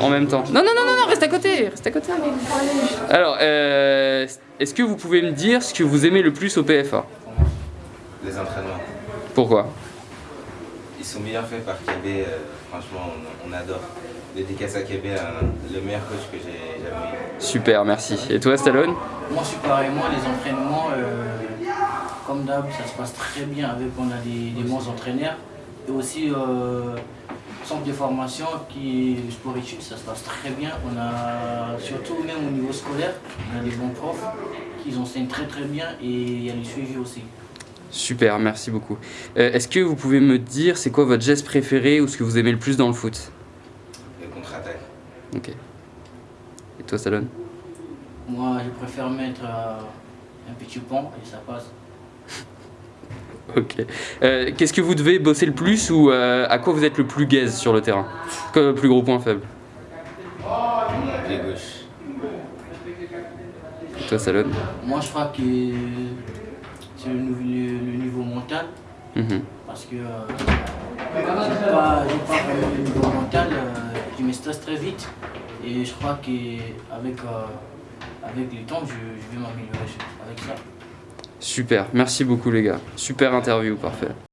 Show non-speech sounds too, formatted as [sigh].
en même temps. Non, non, non, non, non, reste à côté, reste à côté. Alors, euh, est-ce que vous pouvez me dire ce que vous aimez le plus au PFA Les entraînements. Pourquoi? Ils sont bien faits par KB, euh, franchement on, on adore. Dédicace à KB, un- le meilleur coach que j'ai jamais eu. Super, merci. Et toi, Stallone? Moi, je suis pareil. Moi, les entraînements, euh, comme d'hab, ça se passe très bien avec on a des, des bons entraîneurs. Et aussi, euh, centre de formation qui est sport études, ça se passe très bien. On a, surtout même au niveau scolaire, on a des bons profs qui enseignent très très bien et il y a le suivi aussi. Super, merci beaucoup. Euh, est-ce que vous pouvez me dire c'est quoi votre geste préféré ou ce que vous aimez le plus dans le foot? Le contre-attaque. Ok. Et toi, Stallone Moi, je préfère mettre euh, un petit pont et ça passe. [laughs] [laughs] Ok. Euh, Qu'est-ce que vous devez bosser le plus ou euh, à quoi vous êtes le plus gaze sur le terrain? Comme le plus gros point faible pied gauche. Et toi, Stallone Moi, je crois que c'est le, niveau mental. Mhm. parce que euh, j'ai pas, j'ai pas vraiment le niveau mental, euh, je me stresse très vite et je crois qu'avec avec le temps, je, je vais m'améliorer avec ça. Super, merci beaucoup les gars. Super interview, parfait.